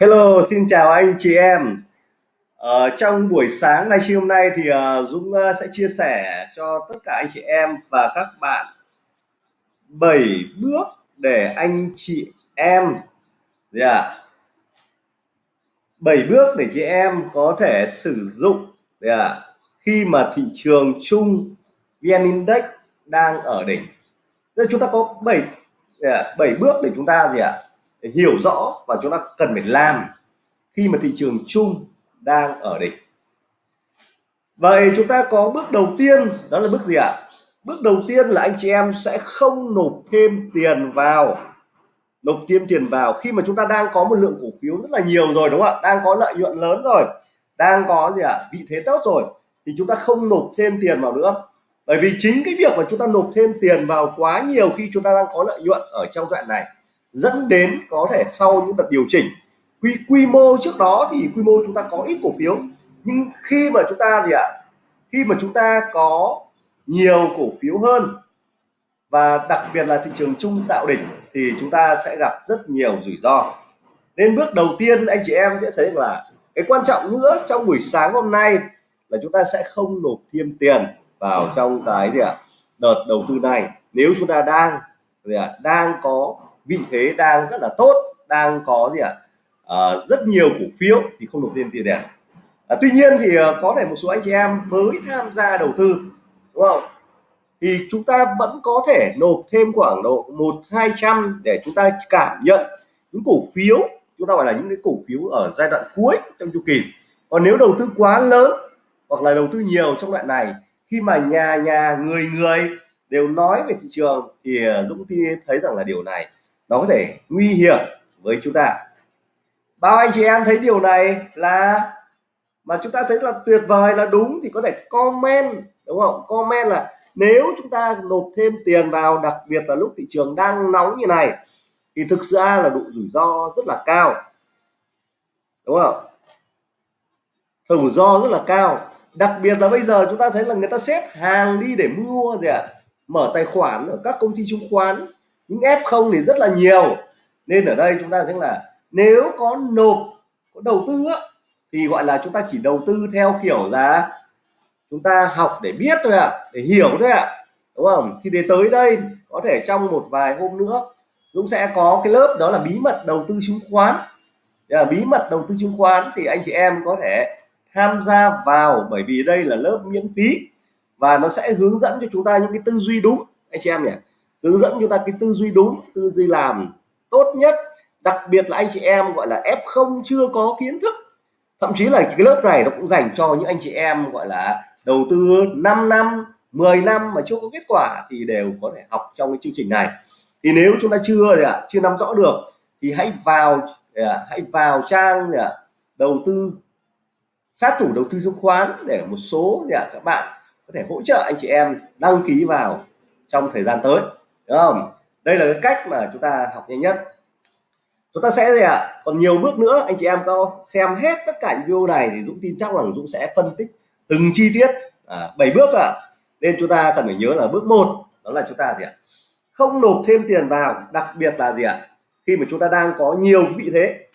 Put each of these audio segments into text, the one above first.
Hello, xin chào anh chị em. Ờ, trong buổi sáng ngày hôm nay thì uh, Dũng uh, sẽ chia sẻ cho tất cả anh chị em và các bạn 7 bước để anh chị em yeah, 7 bước để chị em có thể sử dụng yeah, khi mà thị trường chung VN Index đang ở đỉnh. Nên chúng ta có 7 yeah, 7 bước để chúng ta gì ạ? À? Để hiểu rõ và chúng ta cần phải làm khi mà thị trường chung đang ở đỉnh. Vậy chúng ta có bước đầu tiên, đó là bước gì ạ? Bước đầu tiên là anh chị em sẽ không nộp thêm tiền vào. Nộp thêm tiền vào khi mà chúng ta đang có một lượng cổ phiếu rất là nhiều rồi, đúng không ạ? Đang có lợi nhuận lớn rồi. Đang có gì ạ? Vị thế tốt rồi. Thì chúng ta không nộp thêm tiền vào nữa. Bởi vì chính cái việc mà chúng ta nộp thêm tiền vào quá nhiều khi chúng ta đang có lợi nhuận ở trong đoạn này dẫn đến có thể sau những đợt điều chỉnh, quy quy mô trước đó thì quy mô chúng ta có ít cổ phiếu. Nhưng khi mà chúng ta gì ạ? Khi mà chúng ta có nhiều cổ phiếu hơn và đặc biệt là thị trường chung tạo đỉnh thì chúng ta sẽ gặp rất nhiều rủi ro. Nên bước đầu tiên anh chị em sẽ thấy là cái quan trọng nữa trong buổi sáng hôm nay là chúng ta sẽ không nộp thêm tiền vào trong cái gì ạ? Đợt đầu tư này. Nếu chúng ta đang gì ạ? Đang có vị thế đang rất là tốt đang có gì ạ? À, rất nhiều cổ phiếu thì không nộp tiền tiền đẹp. à, tuy nhiên thì ờ, có thể một số anh chị em mới tham gia đầu tư đúng không? Thì chúng ta vẫn có thể nộp thêm khoảng độ một hai trăm để chúng ta cảm nhận những cổ phiếu chúng ta gọi là những cái cổ phiếu ở giai đoạn cuối trong chu kỳ. Còn nếu đầu tư quá lớn hoặc là đầu tư nhiều trong đoạn này khi mà nhà nhà người người đều nói về thị trường thì ờ, Dũng thấy rằng là điều này nó có thể nguy hiểm với chúng ta. Bao anh chị em thấy điều này là mà chúng ta thấy là tuyệt vời, là đúng thì có thể comment, đúng không? Comment là nếu chúng ta nộp thêm tiền vào, đặc biệt là lúc thị trường đang nóng như này, thì thực ra là độ rủi ro rất là cao. Đúng không? Rủi ro rất là cao. Đặc biệt là bây giờ chúng ta thấy là người ta xếp hàng đi để mua gì ạ? À? mở tài khoản ở các công ty chứng khoán những f0 thì rất là nhiều. Nên ở đây chúng ta thấy là nếu có nộp có đầu tư á, thì gọi là chúng ta chỉ đầu tư theo kiểu là chúng ta học để biết thôi ạ à, để hiểu thôi ạ à, đúng không? Thì để tới đây có thể trong một vài hôm nữa Dũng sẽ có cái lớp đó là bí mật đầu tư chứng khoán. Là bí mật đầu tư chứng khoán thì anh chị em có thể tham gia vào bởi vì đây là lớp miễn phí và nó sẽ hướng dẫn cho chúng ta những cái tư duy đúng. Anh chị em nhỉ? Hướng dẫn chúng ta cái tư duy đúng, tư duy làm tốt nhất. Đặc biệt là anh chị em gọi là f không chưa có kiến thức. Thậm chí là cái lớp này nó cũng dành cho những anh chị em gọi là đầu tư 5 năm 10 năm mà chưa có kết quả thì đều có thể học trong cái chương trình này. Thì nếu chúng ta chưa thì chưa nắm rõ được thì hãy vào à, hãy vào trang à, đầu tư, sát thủ đầu tư chứng khoán để một số các bạn có thể hỗ trợ anh chị em đăng ký vào trong thời gian tới đúng không đây là cái cách mà chúng ta học nhanh nhất chúng ta sẽ gì ạ à? còn nhiều bước nữa anh chị em có xem hết tất cả những video này thì Dũng tin chắc rằng Dũng sẽ phân tích từng chi tiết à, 7 bước ạ à. nên chúng ta cần phải nhớ là bước một đó là chúng ta gì ạ à? không nộp thêm tiền vào đặc biệt là gì ạ à? khi mà chúng ta đang có nhiều vị thế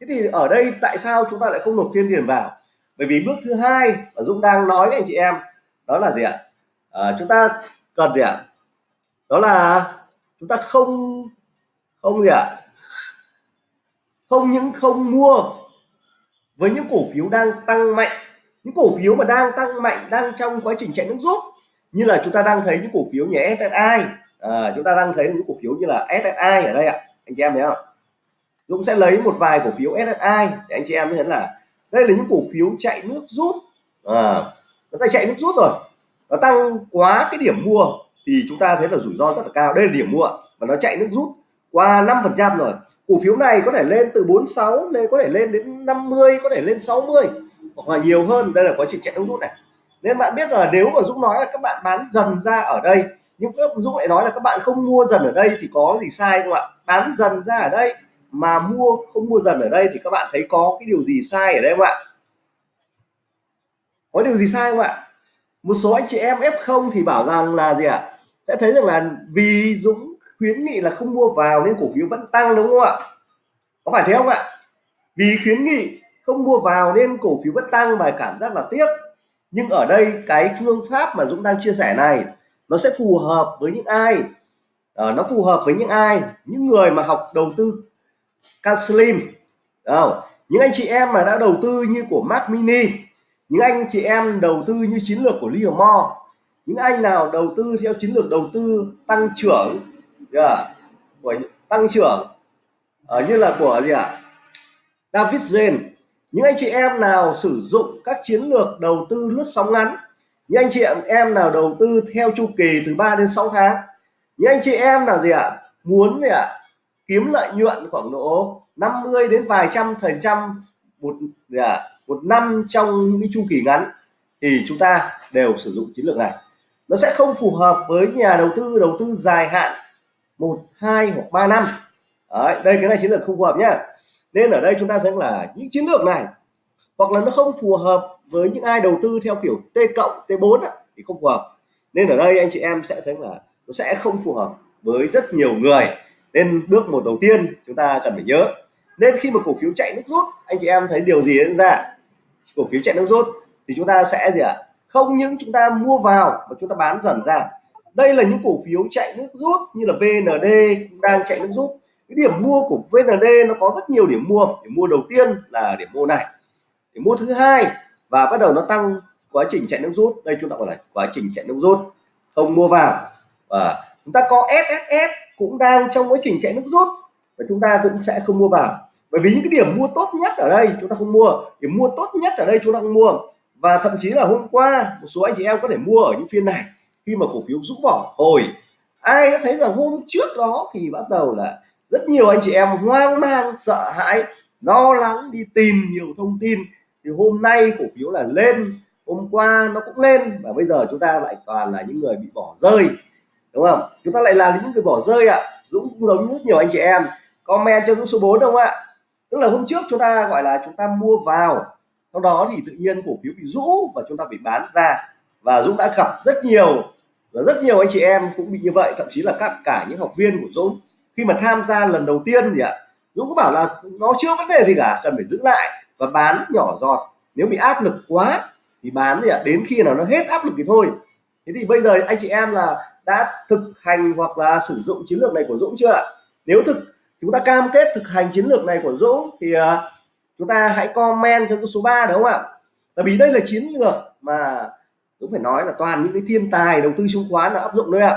thế thì ở đây tại sao chúng ta lại không nộp thêm tiền vào bởi vì bước thứ hai mà Dũng đang nói với anh chị em đó là gì ạ à, chúng ta cần gì ạ đó là chúng ta không không gì ạ à? không những không mua với những cổ phiếu đang tăng mạnh những cổ phiếu mà đang tăng mạnh đang trong quá trình chạy nước rút như là chúng ta đang thấy những cổ phiếu như SSI à, chúng ta đang thấy những cổ phiếu như là SSI ở đây ạ anh chị em thấy không Dũng sẽ lấy một vài cổ phiếu SSI để anh chị em thấy là đây là những cổ phiếu chạy nước rút à, nó ta chạy nước rút rồi nó tăng quá cái điểm mua thì chúng ta thấy là rủi ro rất là cao. Đây là điểm mua và nó chạy nước rút qua 5 phần trăm rồi. Cổ phiếu này có thể lên từ 46 lên, có thể lên đến 50 có thể lên 60 hoặc là nhiều hơn. Đây là quá trình chạy nước rút này. Nên bạn biết là nếu mà Dũng nói là các bạn bán dần ra ở đây, nhưng các Dũng lại nói là các bạn không mua dần ở đây thì có gì sai không ạ? Bán dần ra ở đây mà mua không mua dần ở đây thì các bạn thấy có cái điều gì sai ở đây không ạ? Có điều gì sai không ạ? Một số anh chị em F0 thì bảo rằng là gì ạ? Sẽ thấy rằng là vì Dũng khuyến nghị là không mua vào nên cổ phiếu vẫn tăng đúng không ạ? Có phải thế không ạ? Vì khuyến nghị không mua vào nên cổ phiếu vẫn tăng và cảm giác là tiếc. Nhưng ở đây cái phương pháp mà Dũng đang chia sẻ này nó sẽ phù hợp với những ai? À, nó phù hợp với những ai? Những người mà học đầu tư counseling không? những anh chị em mà đã đầu tư như của Mac Mini những anh chị em đầu tư như chiến lược của Livermore những anh nào đầu tư theo chiến lược đầu tư tăng trưởng yeah, của tăng trưởng ở như là của gì ạ à? David Zen những anh chị em nào sử dụng các chiến lược đầu tư lướt sóng ngắn những anh chị em nào đầu tư theo chu kỳ từ 3 đến 6 tháng những anh chị em nào gì ạ à? muốn gì ạ à? kiếm lợi nhuận khoảng độ 50 đến vài trăm phần trăm một gì à, một năm trong những cái chu kỳ ngắn thì chúng ta đều sử dụng chiến lược này nó sẽ không phù hợp với nhà đầu tư đầu tư dài hạn một hai hoặc ba năm. Đấy, đây cái này chiến lược không phù hợp nhá. Nên ở đây chúng ta thấy là những chiến lược này. Hoặc là nó không phù hợp với những ai đầu tư theo kiểu T cộng T4 thì không phù hợp. Nên ở đây anh chị em sẽ thấy là nó sẽ không phù hợp với rất nhiều người. Nên bước một đầu tiên chúng ta cần phải nhớ. Nên khi mà cổ phiếu chạy nước rút anh chị em thấy điều gì diễn ra? Cổ phiếu chạy nước rút thì chúng ta sẽ gì ạ? à? Không những chúng ta mua vào mà chúng ta bán dần ra. Đây là những cổ phiếu chạy nước rút như là VND cũng đang chạy nước rút. Cái điểm mua của VND nó có rất nhiều điểm mua. Điểm mua đầu tiên là điểm mua này. Điểm mua thứ hai và bắt đầu nó tăng quá trình chạy nước rút. Đây chúng ta gọi là quá trình chạy nước rút. Không mua vào. Và chúng ta có SSS cũng đang trong quá trình chạy nước rút và chúng ta cũng sẽ không mua vào. Bởi vì những cái điểm mua tốt nhất ở đây chúng ta không mua. Điểm mua tốt nhất ở đây chúng ta không mua và thậm chí là hôm qua, một số anh chị em có thể mua ở những phiên này. Khi mà cổ phiếu rũ bỏ hồi, ai đã thấy rằng hôm trước đó thì bắt đầu là rất nhiều anh chị em hoang mang, sợ hãi, lo lắng, đi tìm nhiều thông tin. Thì hôm nay cổ phiếu là lên, hôm qua nó cũng lên và bây giờ chúng ta lại toàn là những người bị bỏ rơi. Đúng không? Chúng ta lại là những người bỏ rơi ạ. À. Dũng cũng giống rất nhiều anh chị em. Comment cho Dũng số 4 đúng không ạ? Tức là hôm trước chúng ta gọi là chúng ta mua vào sau đó thì tự nhiên cổ phiếu bị rũ và chúng ta bị bán ra. Và Dũng đã gặp rất nhiều và rất nhiều anh chị em cũng bị như vậy thậm chí là các cả những học viên của Dũng. Khi mà tham gia lần đầu tiên thì ạ Dũng cũng bảo là nó chưa vấn đề gì cả cần phải giữ lại và bán nhỏ giọt. Nếu bị áp lực quá thì bán thì ạ đến khi nào nó hết áp lực thì thôi. Thế thì bây giờ anh chị em là đã thực hành hoặc là sử dụng chiến lược này của Dũng chưa ạ? Nếu thực chúng ta cam kết thực hành chiến lược này của Dũng thì uh, chúng ta hãy comment cho số 3 đúng không ạ? Tại vì đây là chiến lược mà cũng phải nói là toàn những cái thiên tài đầu tư chứng khoán là áp dụng đấy ạ.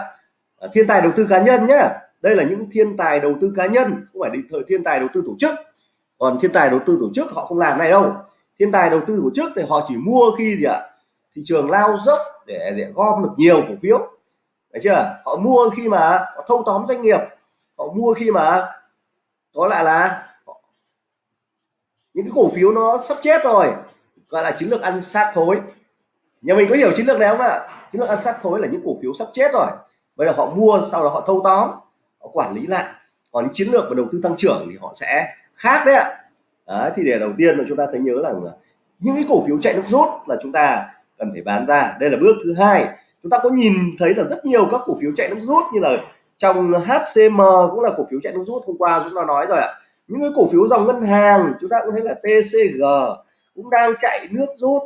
À, thiên tài đầu tư cá nhân nhé đây là những thiên tài đầu tư cá nhân không phải định thời thiên tài đầu tư tổ chức. Còn thiên tài đầu tư tổ chức họ không làm này đâu. Thiên tài đầu tư tổ chức thì họ chỉ mua khi gì ạ? Thị trường lao dốc để, để gom được nhiều cổ phiếu. Đấy chưa? Họ mua khi mà họ thâu tóm doanh nghiệp. Họ mua khi mà có lại là những cái cổ phiếu nó sắp chết rồi, gọi là chiến lược ăn sát thối. Nhà mình có hiểu chiến lược này không ạ? Chiến lược ăn sát thối là những cổ phiếu sắp chết rồi. Bây giờ họ mua, sau đó họ thâu tóm, họ quản lý lại. Còn những chiến lược và đầu tư tăng trưởng thì họ sẽ khác đấy ạ. À. thì để đầu tiên là chúng ta thấy nhớ là những cái cổ phiếu chạy nước rút là chúng ta cần phải bán ra. Đây là bước thứ hai. Chúng ta có nhìn thấy là rất nhiều các cổ phiếu chạy nước rút như là trong HCM cũng là cổ phiếu chạy nước rút hôm qua chúng ta nói rồi ạ những cái cổ phiếu dòng ngân hàng chúng ta cũng thấy là TCG cũng đang chạy nước rút.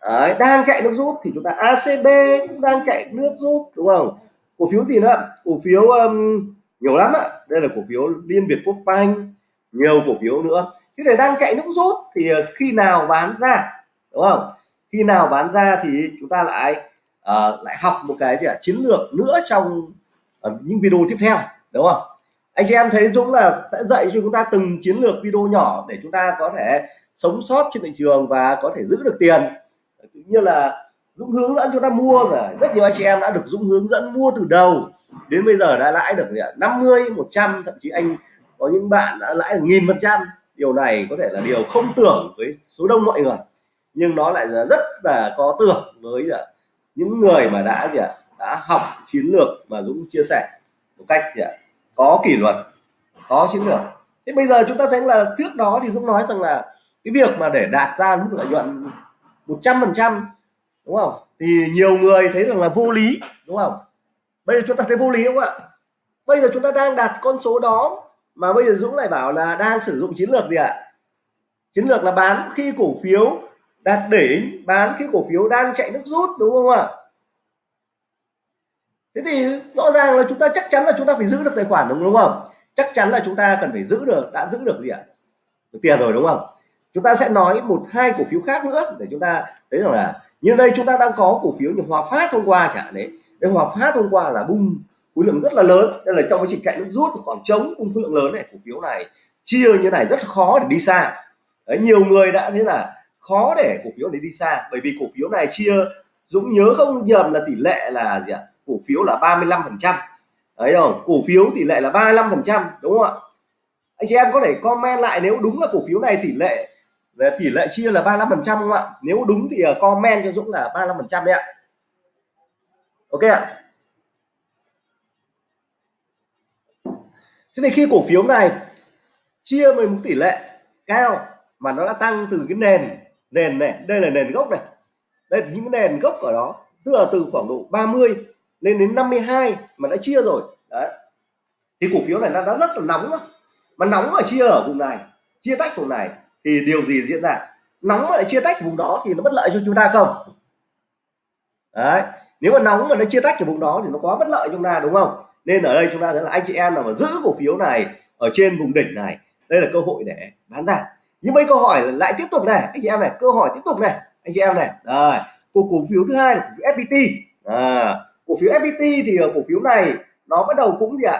Đấy, đang chạy nước rút thì chúng ta ACB cũng đang chạy nước rút đúng không? Cổ phiếu gì nữa? Cổ phiếu um, nhiều lắm ạ. Đây là cổ phiếu Liên Việt Quốc Banh nhiều cổ phiếu nữa. Cái này đang chạy nước rút thì uh, khi nào bán ra đúng không? Khi nào bán ra thì chúng ta lại uh, lại học một cái gì à, chiến lược nữa trong uh, những video tiếp theo đúng không? Anh chị em thấy Dũng là sẽ dạy cho chúng ta từng chiến lược video nhỏ để chúng ta có thể sống sót trên thị trường và có thể giữ được tiền. Cũng như là Dũng hướng dẫn chúng ta mua rồi rất nhiều anh chị em đã được Dũng hướng dẫn mua từ đầu. Đến bây giờ đã lãi được 50 100 thậm chí anh có những bạn đã lãi nghìn phần trăm. Điều này có thể là điều không tưởng với số đông mọi người. Nhưng nó lại là rất là có tưởng với à, những người mà đã gì ạ? Đã học chiến lược mà Dũng chia sẻ một cách gì ạ? Có kỷ luật, có chiến lược. Thế bây giờ chúng ta thấy là trước đó thì Dũng nói rằng là cái việc mà để đạt ra mức lợi nhuận 100 phần trăm, đúng không? Thì nhiều người thấy rằng là vô lý, đúng không? Bây giờ chúng ta thấy vô lý không ạ? Bây giờ chúng ta đang đạt con số đó mà bây giờ Dũng lại bảo là đang sử dụng chiến lược gì ạ? À? chiến lược là bán khi cổ phiếu đạt đỉnh, bán khi cổ phiếu đang chạy nước rút, đúng không ạ? Thế thì rõ ràng là chúng ta chắc chắn là chúng ta phải giữ được tài khoản đúng không? Chắc chắn là chúng ta cần phải giữ được đã giữ được gì ạ? Được tiền rồi đúng không? Chúng ta sẽ nói một hai cổ phiếu khác nữa để chúng ta thấy rằng là như đây chúng ta đang có cổ phiếu như Hòa Phát hôm qua chẳng đấy. Đây Hòa Phát hôm qua là bung khối lượng rất là lớn. Đây là trong quá trình cạnh nước rút khoảng trống cung khối lượng lớn này cổ phiếu này chia như này rất khó để đi xa. Đấy, nhiều người đã thấy là khó để cổ phiếu này đi xa. Bởi vì cổ phiếu này chia Dũng nhớ không nhầm là tỷ lệ là gì ạ? Cổ phiếu là 35 phần trăm. Đấy không? Cổ phiếu tỷ lệ là 35 phần trăm, đúng không ạ? Anh chị em có thể comment lại nếu đúng là cổ phiếu này tỷ lệ, về tỷ lệ chia là 35 phần trăm không ạ? Nếu đúng thì ờ, comment cho Dũng là 35 phần trăm đấy ạ. Ok ạ. Thế thì khi cổ phiếu này chia với một tỷ lệ cao mà nó đã tăng từ cái nền nền này, đây là nền gốc này. Đây là những nền gốc ở đó, tức là từ khoảng độ 30 lên đến 52 mà đã chia rồi. Đấy. Thì cổ phiếu này nó đã rất là nóng rồi mà nóng mà chia ở vùng này chia tách vùng này thì điều gì diễn ra? Nóng mà lại chia tách vùng đó thì nó bất lợi cho chúng ta không? Đấy. Nếu mà nóng mà nó chia tách ở vùng đó thì nó quá bất lợi cho chúng ta đúng không? Nên ở đây chúng ta thấy là anh chị em nào mà giữ cổ phiếu này ở trên vùng đỉnh này đây là cơ hội để bán ra. Nhưng mấy câu hỏi lại tiếp tục này anh chị em này câu hỏi tiếp tục này anh chị em này. Rồi cổ cổ phiếu thứ hai là cổ phiếu FPT à, cổ phiếu FPT thì cổ phiếu này nó bắt đầu cũng gì ạ?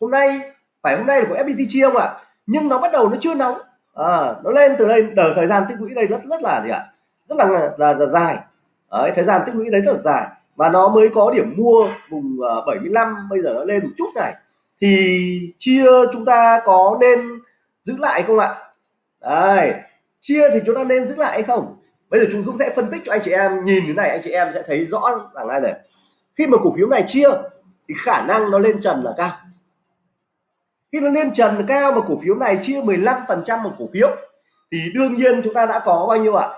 Hôm nay phải hôm nay là của FPT chia không ạ? Nhưng nó bắt đầu nó chưa nóng. À, nó lên từ đây từ thời gian tích lũy đây rất rất là gì ạ? Rất là là, là dài. Đấy, thời gian tích lũy đấy rất là dài. Và nó mới có điểm mua vùng à, 75 bây giờ nó lên một chút này. Thì chia chúng ta có nên giữ lại không ạ? Đây chia thì chúng ta nên giữ lại hay không? Bây giờ chúng Dũng sẽ phân tích cho anh chị em nhìn thế này anh chị em sẽ thấy rõ rằng ai này khi mà cổ phiếu này chia, thì khả năng nó lên trần là cao. Khi nó lên trần cao mà cổ phiếu này chia 15 phần trăm một cổ phiếu, thì đương nhiên chúng ta đã có bao nhiêu ạ?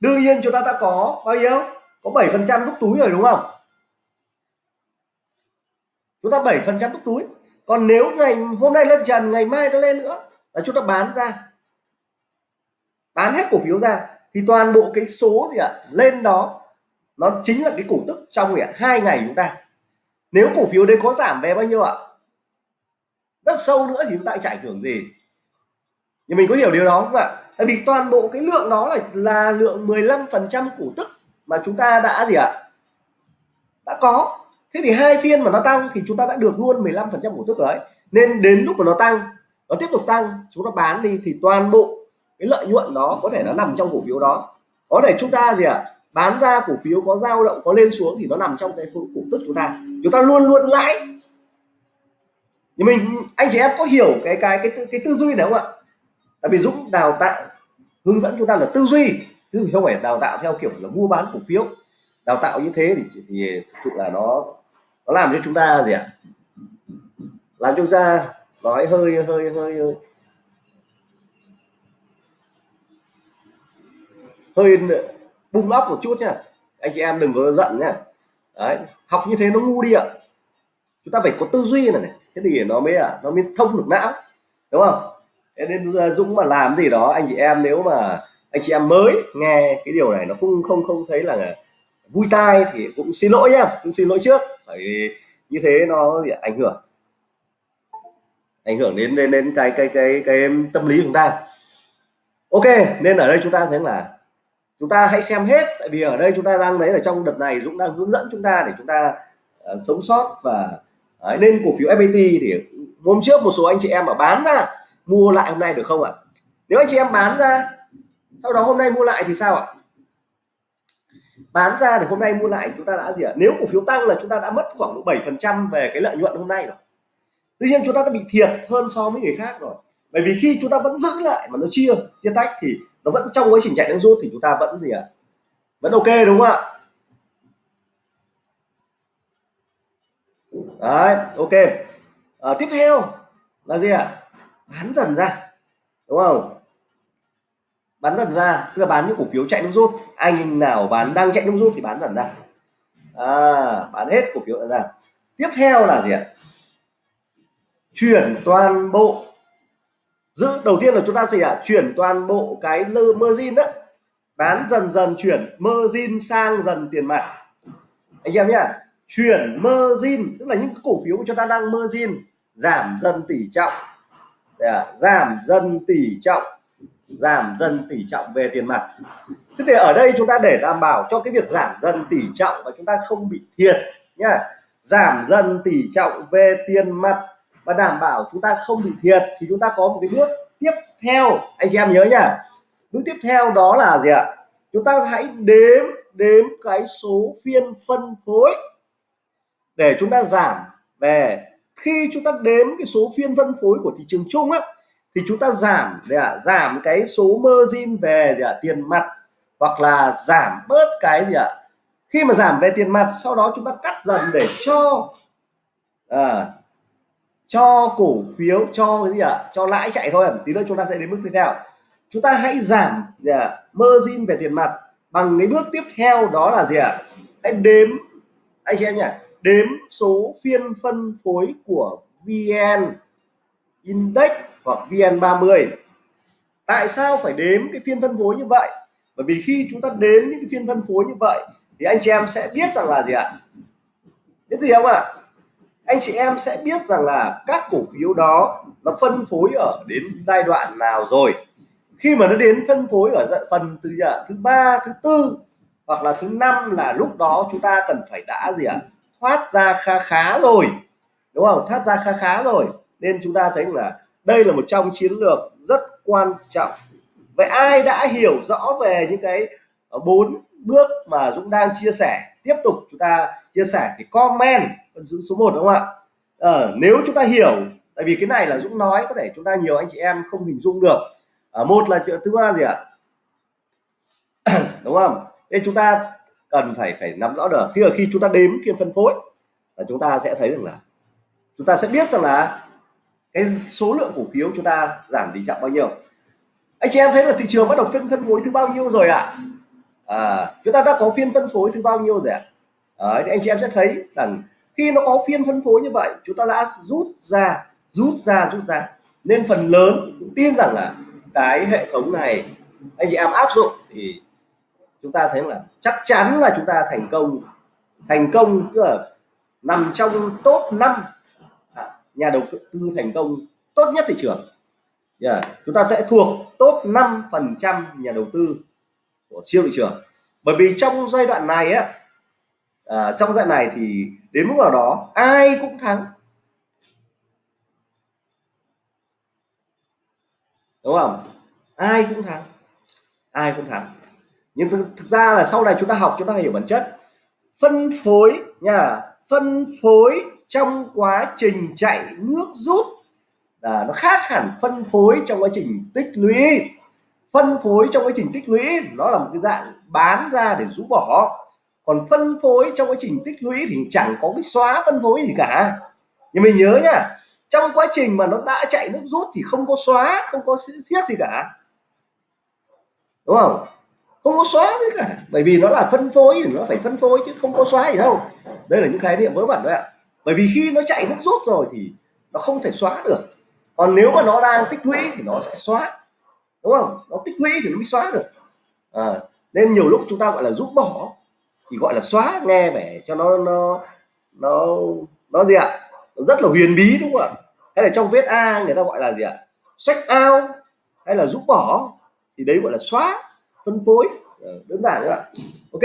Đương nhiên chúng ta đã có bao nhiêu? Có 7 phần trăm đúc túi rồi đúng không? Chúng ta 7 phần trăm đúc túi. Còn nếu ngày, hôm nay lên trần, ngày mai nó lên nữa, là chúng ta bán ra. Bán hết cổ phiếu ra, thì toàn bộ cái số gì ạ? Lên đó nó chính là cái cổ tức trong hai ngày chúng ta. Nếu cổ phiếu đấy có giảm về bao nhiêu ạ? Rất sâu nữa thì chúng ta chạy ảnh gì. Nhưng mình có hiểu điều đó không ạ? Tại vì toàn bộ cái lượng đó là là lượng 15 phần trăm cổ tức mà chúng ta đã gì ạ? Đã có. Thế thì hai phiên mà nó tăng thì chúng ta đã được luôn 15 phần trăm cổ tức đấy nên đến lúc mà nó tăng, nó tiếp tục tăng, chúng ta bán đi thì toàn bộ cái lợi nhuận đó có thể nó nằm trong cổ phiếu đó. Có thể chúng ta gì ạ? Bán ra cổ phiếu có dao động có lên xuống thì nó nằm trong cái cổ tức chúng ta. Chúng ta luôn luôn lãi. Nhưng mình anh chị em có hiểu cái cái cái cái tư duy này không ạ? Tại vì dũng đào tạo hướng dẫn chúng ta là tư duy. Chứ không phải đào tạo theo kiểu là mua bán cổ phiếu. Đào tạo như thế thì, thì thực sự là nó nó làm cho chúng ta gì ạ? Làm chúng ta nói hơi hơi hơi hơi. Hơi bung lóc một chút nhá. Anh chị em đừng có giận nhá. Đấy học như thế nó ngu đi ạ. Chúng ta phải có tư duy này, này. Thế thì nó mới à nó mới thông được não đúng không? Thế nên ờ, dũng mà làm gì đó anh chị em nếu mà anh chị em mới nghe cái điều này nó không không không thấy là vui tai thì cũng xin lỗi nhá cũng xin lỗi trước. Bởi vì như thế nó ảnh hưởng. Ảnh hưởng đến đến đến cái cái cái cái tâm lý của chúng ta. Ok nên ở đây chúng ta thấy là chúng ta hãy xem hết tại vì ở đây chúng ta đang thấy là trong đợt này Dũng đang hướng dẫn chúng ta để chúng ta uh, sống sót và ờ, Đấy, nên cổ phiếu FPT thì hôm trước một số anh chị em ở bán ra mua lại hôm nay được không ạ? Nếu anh chị em bán ra sau đó hôm nay mua lại thì sao ạ? Bán ra thì hôm nay mua lại chúng ta đã gì ạ? Nếu cổ phiếu tăng là chúng ta đã mất khoảng 7 phần trăm về cái lợi nhuận hôm nay rồi. Tuy nhiên chúng ta đã bị thiệt hơn so với người khác rồi. Bởi vì khi chúng ta vẫn giữ lại mà nó chia chia tách thì nó vẫn trong quá trình chạy nước rút thì chúng ta vẫn gì ạ? Vẫn ok đúng không ạ? Đấy ok. À, tiếp theo là gì ạ? Bán dần ra đúng không? Bán dần ra tức là bán những cổ phiếu chạy nước rút. Anh nào bán đang chạy nước rút thì bán dần ra. À, bán hết cổ phiếu ra. Tiếp theo là gì ạ? Chuyển toàn bộ giữ đầu tiên là chúng ta gì ạ à? chuyển toàn bộ cái lơ margin đó. Bán dần dần chuyển margin sang dần tiền mặt. Anh em nhá chuyển margin tức là những cổ phiếu của chúng ta đang margin giảm dần tỷ trọng. À, giảm dần tỷ trọng giảm dần tỷ trọng về tiền mặt. Thế thì ở đây chúng ta để đảm bảo cho cái việc giảm dần tỷ trọng và chúng ta không bị thiệt nhá. Giảm dần tỷ trọng về tiền mặt và đảm bảo chúng ta không bị thiệt thì chúng ta có một cái bước tiếp theo. Anh chị em nhớ nhá. Bước tiếp theo đó là gì ạ? Chúng ta hãy đếm đếm cái số phiên phân phối để chúng ta giảm về. Khi chúng ta đếm cái số phiên phân phối của thị trường chung á thì chúng ta giảm để à, giảm cái số margin về để à, tiền mặt hoặc là giảm bớt cái gì ạ? Khi mà giảm về tiền mặt sau đó chúng ta cắt dần để cho à, cho cổ phiếu, cho cái gì ạ? Cho lãi chạy thôi tí nữa chúng ta sẽ đến bước tiếp theo. Chúng ta hãy giảm, gì ạ, margin về tiền mặt bằng cái bước tiếp theo đó là gì ạ? Hãy đếm, anh chị em nhỉ? Đếm số phiên phân phối của VN Index hoặc VN30 tại sao phải đếm cái phiên phân phối như vậy? Bởi vì khi chúng ta đếm những cái phiên phân phối như vậy, thì anh chị em sẽ biết rằng là gì ạ? Biết gì không ạ? Anh chị em sẽ biết rằng là các cổ phiếu đó nó phân phối ở đến giai đoạn nào rồi. Khi mà nó đến phân phối ở phần từ giờ thứ ba, thứ tư hoặc là thứ năm là lúc đó chúng ta cần phải đã gì ạ? Thoát ra khá khá rồi, đúng không? Thoát ra khá khá rồi. Nên chúng ta thấy là đây là một trong chiến lược rất quan trọng. Vậy ai đã hiểu rõ về những cái bốn bước mà Dũng đang chia sẻ? Tiếp tục chúng ta chia sẻ thì comment giữ số 1 đúng không ạ? À, nếu chúng ta hiểu tại vì cái này là Dũng nói có thể chúng ta nhiều anh chị em không hình dung được. À, một là chuyện thứ ba gì ạ? Đúng không? Nên chúng ta cần phải phải nắm rõ được. Khi ở khi chúng ta đếm phiên phân phối là chúng ta sẽ thấy rằng là chúng ta sẽ biết rằng là cái số lượng cổ phiếu chúng ta giảm tỷ trọng bao nhiêu. Anh chị em thấy là thị trường bắt đầu phiên phân phối thứ bao nhiêu rồi ạ? À? à, chúng ta đã có phiên phân phối thứ bao nhiêu rồi ạ? À? anh chị em sẽ thấy rằng khi nó có phiên phân phối như vậy, chúng ta đã rút ra rút ra rút ra. Nên phần lớn cũng tin rằng là cái hệ thống này anh chị em áp dụng thì chúng ta thấy là chắc chắn là chúng ta thành công. Thành công tức là nằm trong top 5 à, nhà đầu tư thành công tốt nhất thị trường. Yeah. chúng ta sẽ thuộc top 5 phần trăm nhà đầu tư của siêu thị trường. Bởi vì trong giai đoạn này á à, trong dạng này thì đến mức nào đó ai cũng thắng. Đúng không? Ai cũng thắng. Ai cũng thắng. Nhưng thực, thực ra là sau này chúng ta học chúng ta hiểu bản chất. Phân phối nha phân phối trong quá trình chạy nước rút. Là nó khác hẳn phân phối trong quá trình tích lũy. Phân phối trong quá trình tích lũy nó là một cái dạng bán ra để rũ bỏ còn phân phối trong quá trình tích lũy thì chẳng có cái xóa phân phối gì cả. Nhưng mình nhớ nhá trong quá trình mà nó đã chạy nước rút thì không có xóa không có thiết gì cả. Đúng không? Không có xóa gì cả. Bởi vì nó là phân phối thì nó phải phân phối chứ không có xóa gì đâu. Đây là những khái niệm vớ vẩn đấy ạ. Bởi vì khi nó chạy nước rút rồi thì nó không thể xóa được. Còn nếu mà nó đang tích lũy thì nó sẽ xóa. Đúng không? Nó tích lũy thì nó mới xóa được. À, nên nhiều lúc chúng ta gọi là rút bỏ thì gọi là xóa nghe vẻ cho nó nó nó nó gì ạ? Rất là huyền bí đúng không ạ? Hay là trong viết a người ta gọi là gì ạ? Sách ao hay là rút bỏ. Thì đấy gọi là xóa, phân phối. Ờ, đơn giản nữa ạ. Ok.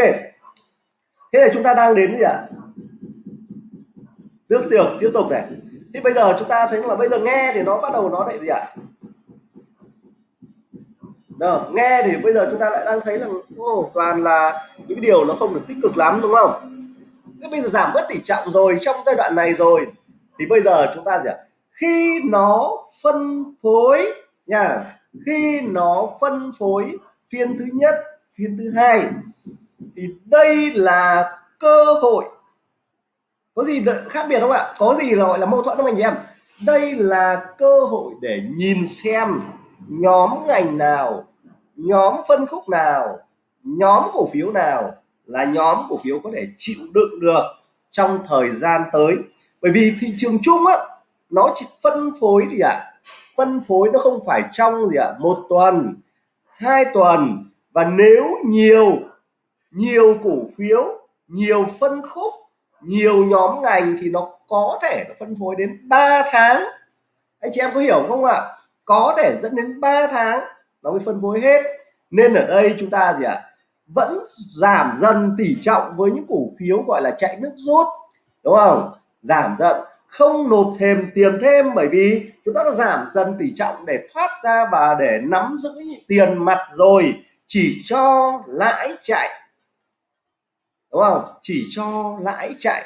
Thế là chúng ta đang đến gì ạ? Tiếp tục tiếp tục này. Thì bây giờ chúng ta thấy là bây giờ nghe thì nó bắt đầu nó lại gì ạ? Đó, nghe thì bây giờ chúng ta lại đang thấy là oh, toàn là những cái điều nó không được tích cực lắm đúng không? Thế bây giờ giảm bớt tỷ trọng rồi trong giai đoạn này rồi thì bây giờ chúng ta gì ạ? Khi nó phân phối nha khi nó phân phối phiên thứ nhất phiên thứ hai thì đây là cơ hội. Có gì khác biệt không ạ? Có gì là gọi là mâu thuẫn không anh chị em? Đây là cơ hội để nhìn xem nhóm ngành nào nhóm phân khúc nào nhóm cổ phiếu nào là nhóm cổ phiếu có thể chịu đựng được trong thời gian tới? Bởi vì thị trường chung á nó chỉ phân phối thì ạ à, phân phối nó không phải trong gì ạ à, một tuần hai tuần. Và nếu nhiều nhiều cổ phiếu nhiều phân khúc nhiều nhóm ngành thì nó có thể nó phân phối đến 3 tháng. Anh chị em có hiểu không ạ? À? có thể dẫn đến 3 tháng nó mới phân phối hết. Nên ở đây chúng ta gì ạ? À? vẫn giảm dần tỷ trọng với những cổ phiếu gọi là chạy nước rút. Đúng không? Giảm dần, không nộp thêm tiền thêm bởi vì chúng ta đã giảm dần tỷ trọng để thoát ra và để nắm giữ tiền mặt rồi. Chỉ cho lãi chạy. Đúng không? Chỉ cho lãi chạy.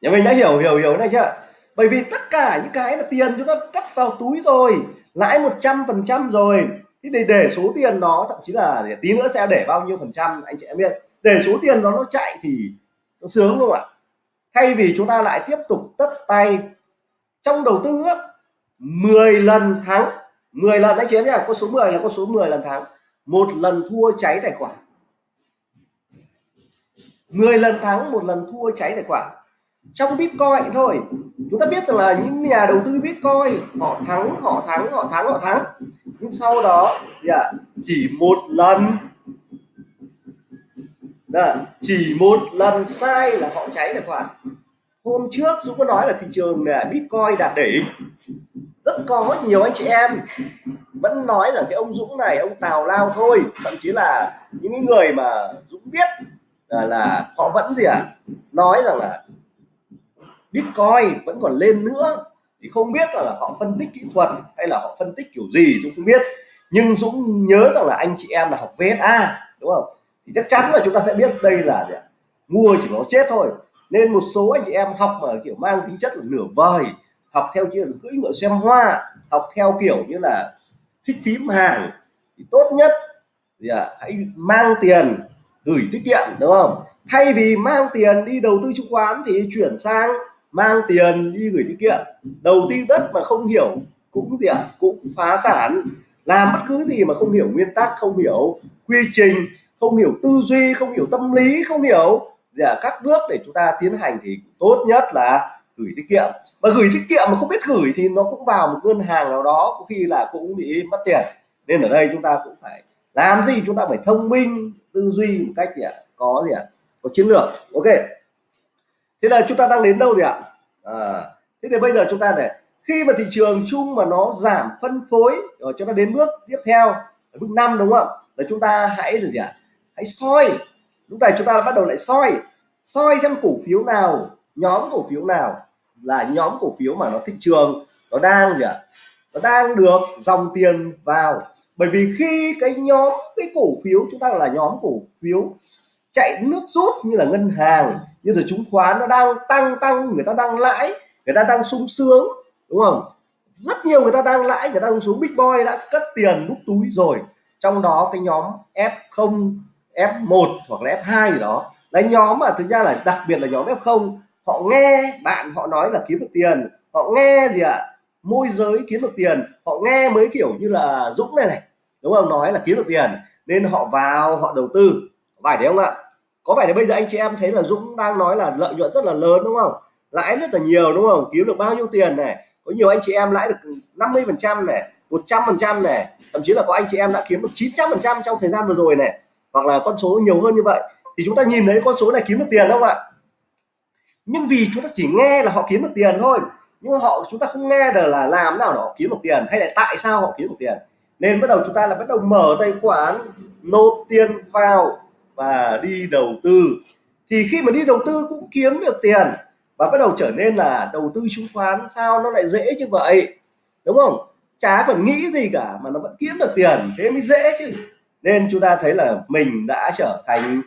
Nhà mình đã hiểu hiểu hiểu này chưa? Bởi vì tất cả những cái là tiền chúng ta cắt vào túi rồi lãi 100% rồi. Thì để để số tiền đó thậm chí là để tí nữa sẽ để bao nhiêu phần trăm anh chị em biết. Để số tiền đó nó chạy thì nó sướng không ạ? Thay vì chúng ta lại tiếp tục tất tay trong đầu tư á, 10 lần thắng 10 lần anh chị em nhé con số 10 là con số 10 lần thắng một lần thua cháy tài khoản. 10 lần thắng một lần thua cháy tài khoản trong bitcoin thôi. Chúng ta biết rằng là những nhà đầu tư bitcoin họ thắng họ thắng họ thắng họ thắng. Nhưng sau đó yeah, chỉ một lần. Đó, chỉ một lần sai là họ cháy tài khoản. Hôm trước Dũng có nói là thị trường là Bitcoin đạt đỉnh. Rất có nhiều anh chị em vẫn nói rằng cái ông Dũng này ông tào lao thôi. Thậm chí là những người mà Dũng biết là, là họ vẫn gì à nói rằng là Bitcoin vẫn còn lên nữa thì không biết là, họ phân tích kỹ thuật hay là họ phân tích kiểu gì Dũng không biết. Nhưng Dũng nhớ rằng là anh chị em là học VSA đúng không? Thì chắc chắn là chúng ta sẽ biết đây là gì mua chỉ có chết thôi. Nên một số anh chị em học mà kiểu mang tính chất là nửa vời học theo kiểu cưỡi ngựa xem hoa học theo kiểu như là thích phím hàng thì tốt nhất thì à, hãy mang tiền gửi tiết kiệm đúng không? Thay vì mang tiền đi đầu tư chứng khoán thì chuyển sang mang tiền đi gửi tiết kiệm đầu tư đất mà không hiểu cũng gì ạ? À, cũng phá sản làm bất cứ gì mà không hiểu nguyên tắc không hiểu quy trình không hiểu tư duy không hiểu tâm lý không hiểu. Gì à, các bước để chúng ta tiến hành thì tốt nhất là gửi tiết kiệm. Và gửi tiết kiệm mà không biết gửi thì nó cũng vào một ngân hàng nào đó có khi là cũng bị mất tiền. Nên ở đây chúng ta cũng phải làm gì chúng ta phải thông minh tư duy một cách gì ạ? Có gì ạ? Có chiến lược. Ok thế là chúng ta đang đến đâu rồi ạ? À, thế thì bây giờ chúng ta để khi mà thị trường chung mà nó giảm phân phối rồi chúng ta đến bước tiếp theo bước năm đúng không là chúng ta hãy là gì ạ? Hãy soi. Lúc này chúng ta bắt đầu lại soi. Soi xem cổ phiếu nào nhóm cổ phiếu nào là nhóm cổ phiếu mà nó thị trường nó đang gì ạ? Nó đang được dòng tiền vào. Bởi vì khi cái nhóm cái cổ phiếu chúng ta là nhóm cổ phiếu chạy nước rút như là ngân hàng. Như là chứng khoán nó đang tăng tăng, người ta đang lãi, người ta đang sung sướng, đúng không? Rất nhiều người ta đang lãi, người ta đang xuống big boy, đã cất tiền nút túi rồi. Trong đó cái nhóm F0 F1 hoặc là F2 gì đó. Là nhóm mà thực ra là đặc biệt là nhóm F0 họ nghe bạn họ nói là kiếm được tiền. Họ nghe gì ạ? À? môi giới kiếm được tiền. Họ nghe mới kiểu như là Dũng này này, đúng không? Nói là kiếm được tiền. Nên họ vào, họ đầu tư phải đấy không ạ? Có vẻ là bây giờ anh chị em thấy là Dũng đang nói là lợi nhuận rất là lớn, đúng không? Lãi rất là nhiều, đúng không? Kiếm được bao nhiêu tiền này? Có nhiều anh chị em lãi được 50 phần trăm này 100 phần trăm này. Thậm chí là có anh chị em đã kiếm được 900 phần trăm trong thời gian vừa rồi này. Hoặc là con số nhiều hơn như vậy. Thì chúng ta nhìn thấy con số này kiếm được tiền không ạ? Nhưng vì chúng ta chỉ nghe là họ kiếm được tiền thôi. Nhưng họ, chúng ta không nghe được là làm nào đó kiếm được tiền, hay là tại sao họ kiếm được tiền. Nên bắt đầu chúng ta là bắt đầu mở tài khoản nộp tiền vào và đi đầu tư. Thì khi mà đi đầu tư cũng kiếm được tiền và bắt đầu trở nên là đầu tư chứng khoán, sao nó lại dễ như vậy? Đúng không? Chả phải nghĩ gì cả mà nó vẫn kiếm được tiền, thế mới dễ chứ. Nên chúng ta thấy là mình đã trở thành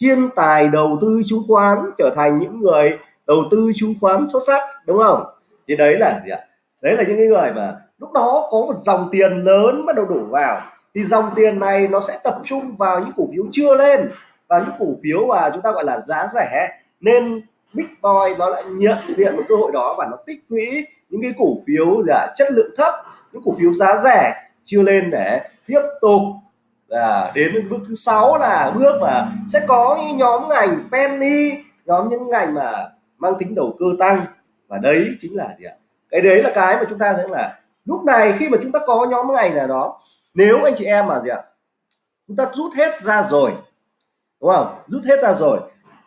thiên tài đầu tư chứng khoán, trở thành những người đầu tư chứng khoán xuất sắc, đúng không? Thì đấy là gì ạ? Đấy là những người mà lúc đó có một dòng tiền lớn bắt đầu đổ vào thì dòng tiền này nó sẽ tập trung vào những cổ phiếu chưa lên và những cổ phiếu mà chúng ta gọi là giá rẻ. Nên big boy nó lại nhận diện một cơ hội đó và nó tích lũy những cái cổ phiếu là chất lượng thấp, những cổ phiếu giá rẻ chưa lên để tiếp tục là đến bước thứ sáu là bước mà sẽ có những nhóm ngành penny, nhóm những ngành mà mang tính đầu cơ tăng. Và đấy chính là gì ạ? Cái đấy là cái mà chúng ta thấy là lúc này khi mà chúng ta có nhóm ngành là đó nếu anh chị em mà gì ạ chúng ta rút hết ra rồi đúng không? Rút hết ra rồi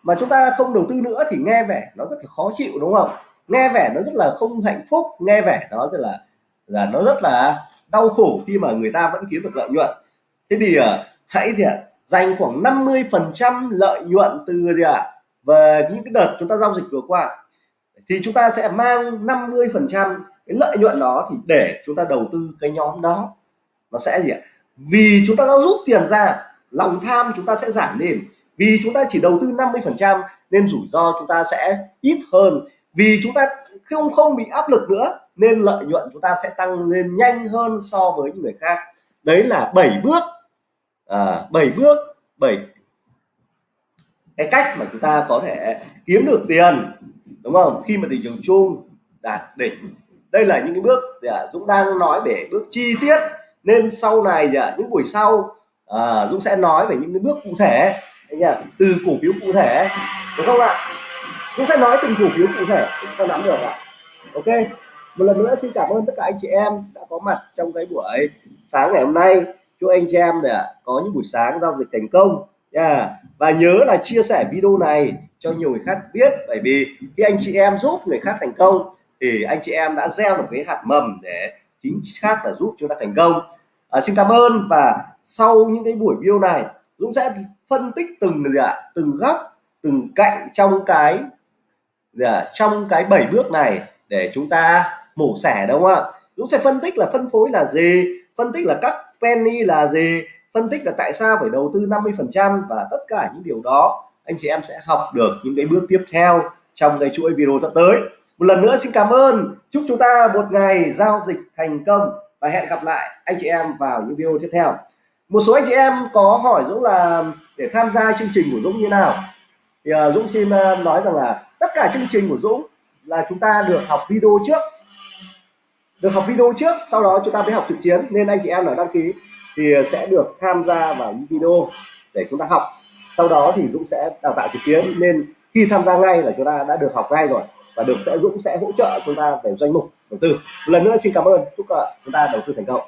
mà chúng ta không đầu tư nữa thì nghe vẻ nó rất là khó chịu đúng không? Nghe vẻ nó rất là không hạnh phúc nghe vẻ nó rất là là nó rất là đau khổ khi mà người ta vẫn kiếm được lợi nhuận. Thế thì à, hãy gì ạ dành khoảng 50 phần trăm lợi nhuận từ gì ạ về những cái đợt chúng ta giao dịch vừa qua. Thì chúng ta sẽ mang 50 phần trăm cái lợi nhuận đó thì để chúng ta đầu tư cái nhóm đó nó sẽ gì ạ? Vì chúng ta đã rút tiền ra lòng tham chúng ta sẽ giảm đi. Vì chúng ta chỉ đầu tư 50 phần trăm nên rủi ro chúng ta sẽ ít hơn. Vì chúng ta không không bị áp lực nữa nên lợi nhuận chúng ta sẽ tăng lên nhanh hơn so với những người khác. Đấy là 7 bước. À, 7 bước 7 cái cách mà chúng ta có thể kiếm được tiền đúng không? Khi mà thị trường chung đạt đỉnh. Đây là những cái bước à, Dũng đang nói để bước chi tiết nên sau này à, những buổi sau à, Dũng sẽ nói về những cái bước cụ thể. Từ cổ phiếu cụ thể đúng không ạ? Dũng sẽ nói từng cổ phiếu cụ thể chúng ta nắm được ạ. Ok một lần nữa xin cảm ơn tất cả anh chị em đã có mặt trong cái buổi sáng ngày hôm nay. Chúc anh chị em để có những buổi sáng giao dịch thành công yeah. và nhớ là chia sẻ video này cho nhiều người khác biết bởi vì khi anh chị em giúp người khác thành công thì anh chị em đã gieo được cái hạt mầm để chính xác là giúp chúng ta thành công à, xin cảm ơn và sau những cái buổi video này Dũng sẽ phân tích từng gì ạ? Từng góc từng cạnh trong cái gì ạ? trong cái bảy bước này để chúng ta mổ xẻ đúng không ạ? Dũng sẽ phân tích là phân phối là gì phân tích là các penny là gì phân tích là tại sao phải đầu tư 50 phần trăm và tất cả những điều đó anh chị em sẽ học được những cái bước tiếp theo trong cái chuỗi video sắp tới. Một lần nữa xin cảm ơn. Chúc chúng ta một ngày giao dịch thành công và hẹn gặp lại anh chị em vào những video tiếp theo. Một số anh chị em có hỏi Dũng là để tham gia chương trình của Dũng như nào. Thì uh, Dũng xin uh, nói rằng là tất cả chương trình của Dũng là chúng ta được học video trước. Được học video trước sau đó chúng ta mới học trực tuyến. Nên anh chị em nào đăng ký thì sẽ được tham gia vào những video để chúng ta học. Sau đó thì Dũng sẽ đào tạo trực tuyến. Nên khi tham gia ngay là chúng ta đã được học ngay rồi và được sẽ Dũng sẽ hỗ trợ chúng ta về danh mục đầu tư. Một lần nữa xin cảm ơn chúc chúng ta đầu tư thành công.